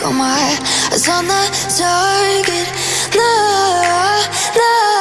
Got my eyes on the target. No, no.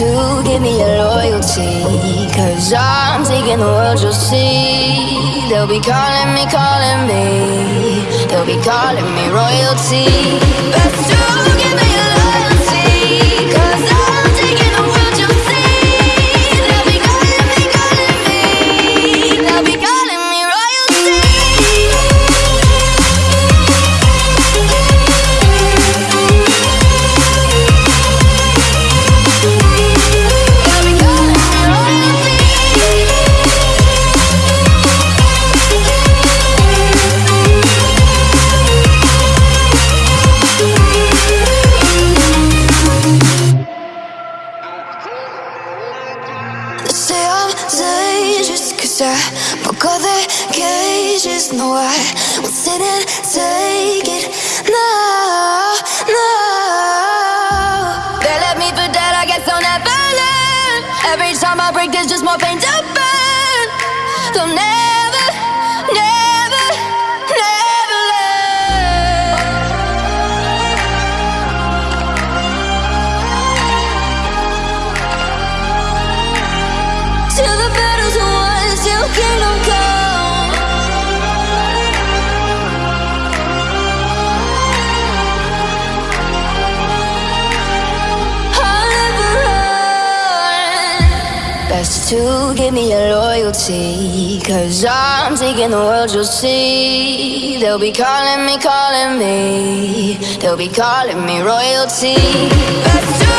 To give me your loyalty. Cause I'm taking the world, you'll see. They'll be calling me, calling me. They'll be calling me royalty. To I broke all their cages No, I won't sit and take it. No, no They left me for dead, I guess I'll never learn. Every time I break, there's just more pain to burn. They'll never, never Best to give me your loyalty. Cause I'm taking the world, you'll see. They'll be calling me, calling me. They'll be calling me royalty.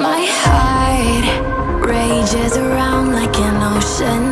My heart rages around like an ocean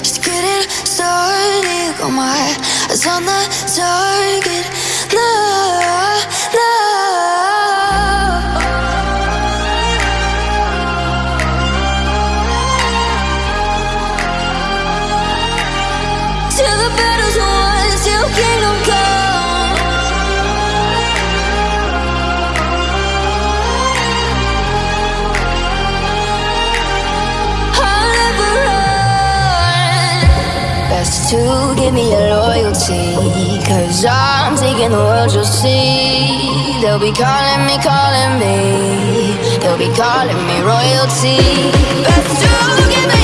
Just couldn't start it, got my eyes on the target to give me your loyalty. Cause I'm taking the world, you'll see. They'll be calling me, calling me. They'll be calling me royalty. Best to give me